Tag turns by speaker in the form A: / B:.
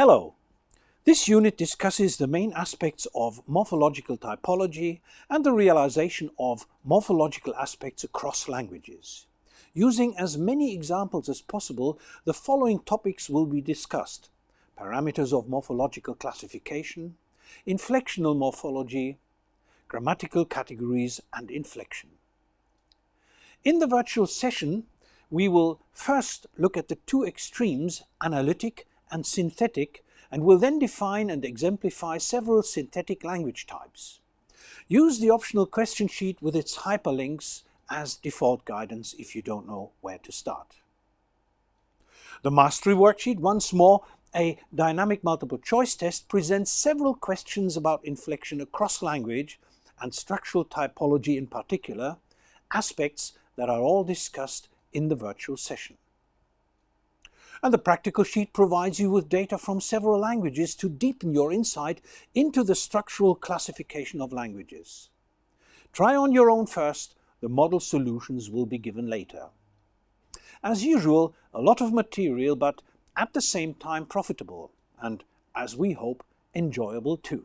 A: Hello! This unit discusses the main aspects of morphological typology and the realization of morphological aspects across languages. Using as many examples as possible, the following topics will be discussed. Parameters of morphological classification, inflectional morphology, grammatical categories and inflection. In the virtual session, we will first look at the two extremes, analytic and synthetic and will then define and exemplify several synthetic language types. Use the optional question sheet with its hyperlinks as default guidance if you don't know where to start. The mastery worksheet, once more a dynamic multiple choice test, presents several questions about inflection across language and structural typology in particular, aspects that are all discussed in the virtual session. And the practical sheet provides you with data from several languages to deepen your insight into the structural classification of languages. Try on your own first, the model solutions will be given later. As usual, a lot of material, but at the same time profitable, and, as we hope, enjoyable too.